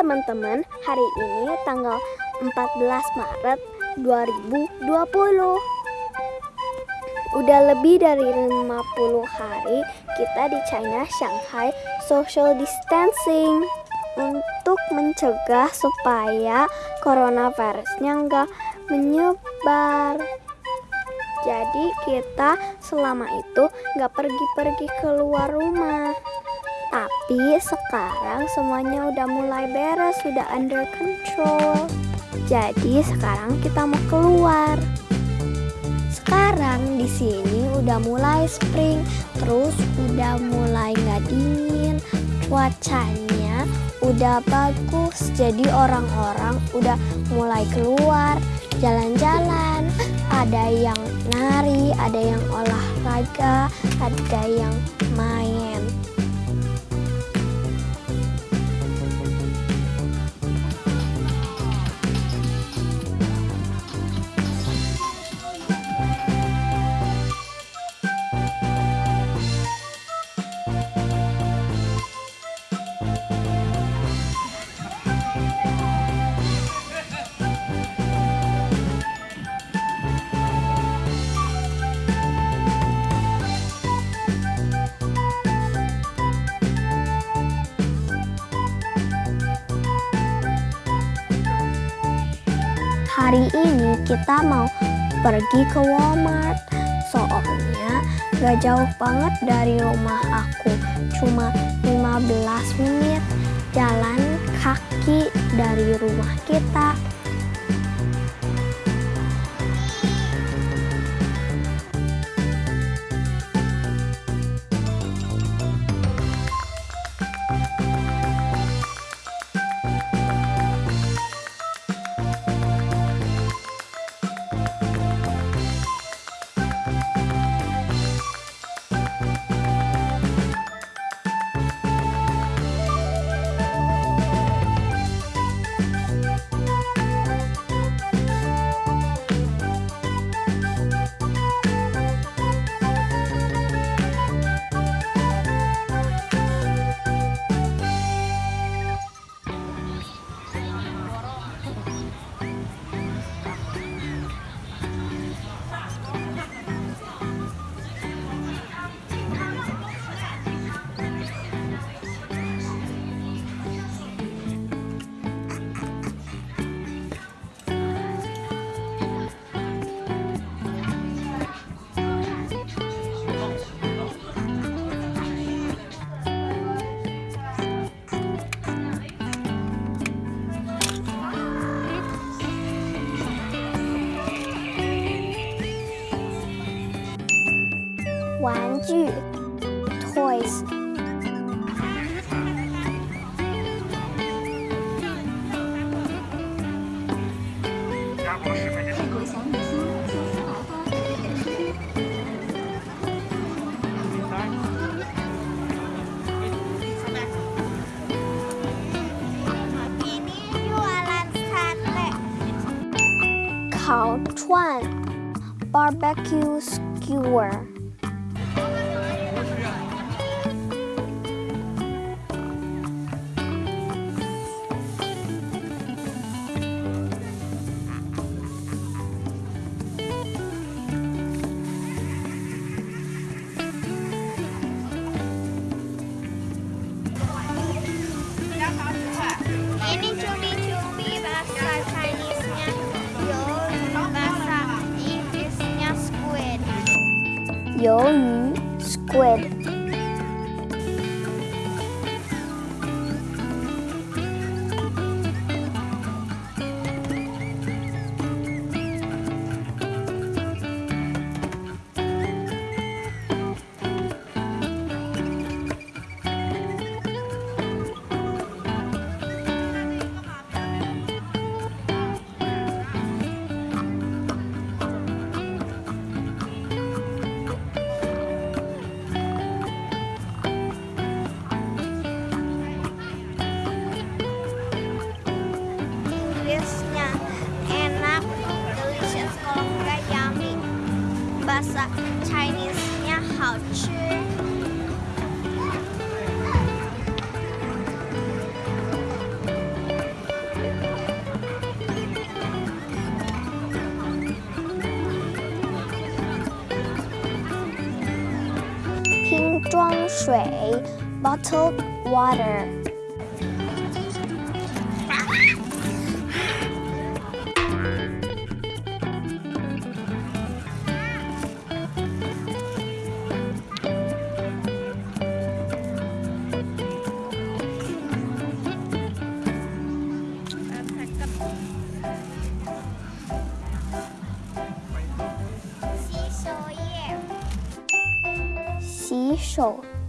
Teman-teman, hari ini tanggal 14 Maret 2020 Udah lebih dari 50 hari kita di China, Shanghai social distancing Untuk mencegah supaya coronavirusnya nggak menyebar. Jadi kita selama itu nggak pergi-pergi keluar rumah tapi sekarang semuanya udah mulai beres, sudah under control. Jadi sekarang kita mau keluar. Sekarang di sini udah mulai spring, terus udah mulai nggak dingin, cuacanya udah bagus. Jadi orang-orang udah mulai keluar, jalan-jalan. Ada yang nari, ada yang olahraga, ada yang main. Hari ini kita mau pergi ke Walmart. Soalnya gak jauh banget dari rumah aku. Cuma 15 menit jalan kaki dari rumah kita 剧、Toys。鸭脖十分之。烤串，barbecue skewer。Yo Squid. Chinese 面好吃。瓶装水，bottled water。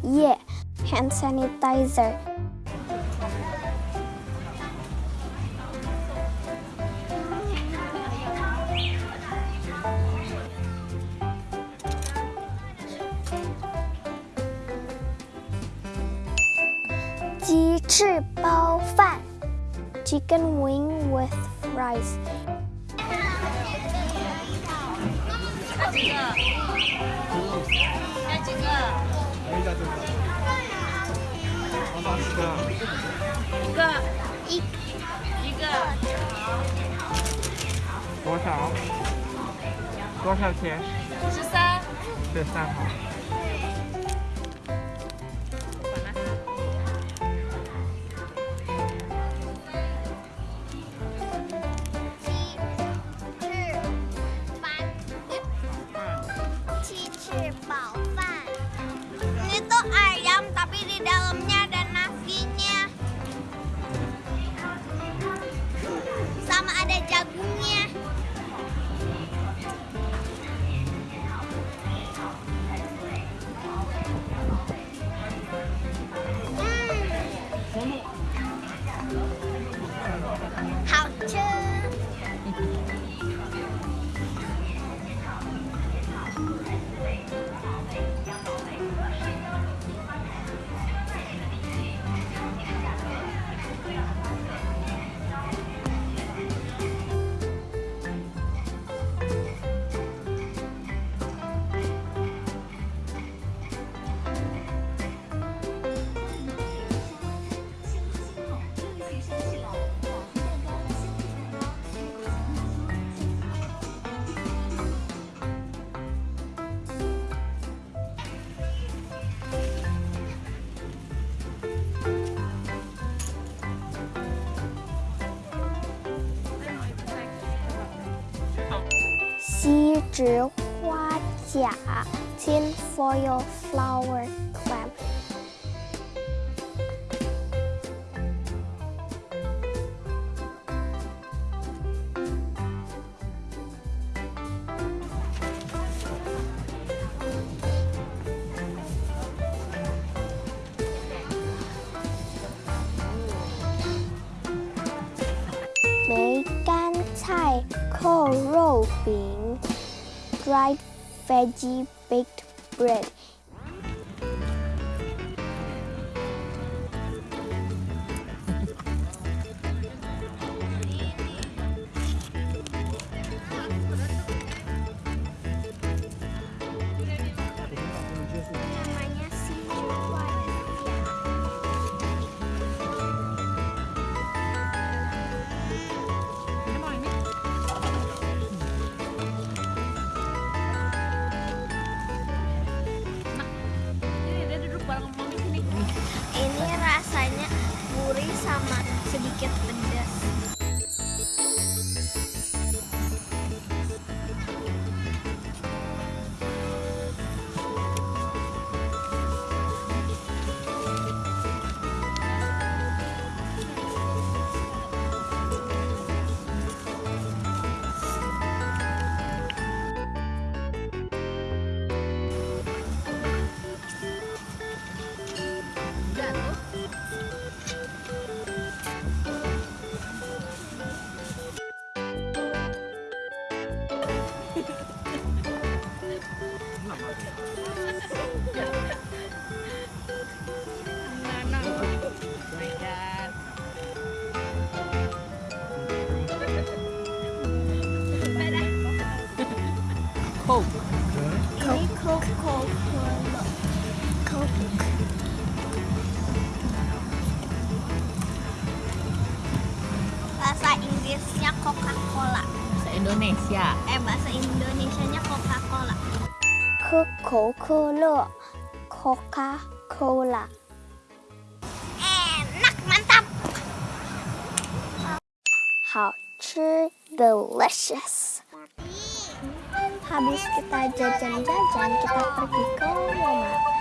Yeah, hand sanitizer. Chicken wing with rice. 一个一一个多少？多少钱？十三。十三好。鸡植花甲，tin foil flower clam，梅干菜。whole roll dried veggie baked bread Coca-Cola. Bahasa Indonesia. Eh bahasa Indonesianya Coca-Cola. Coca-Cola. Coca-Cola. Enak, mantap. 好吃 delicious. Habis kita jajan-jajan, kita pergi ke Walmart.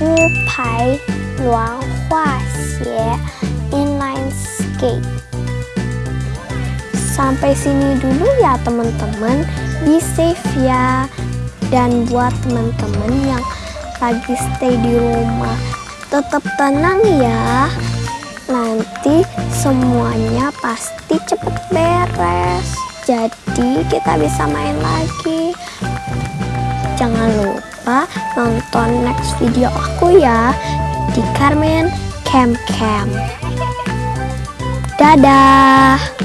Yu Luang Hua Xie Inline Skate Sampai sini dulu ya teman-teman Be safe ya. Dan buat teman-teman yang lagi stay di rumah Tetap tenang ya. Nanti semuanya pasti cepet beres. Jadi kita bisa main lagi. Jangan lupa nonton next video aku ya di Carmen Camp Camp. Dadah!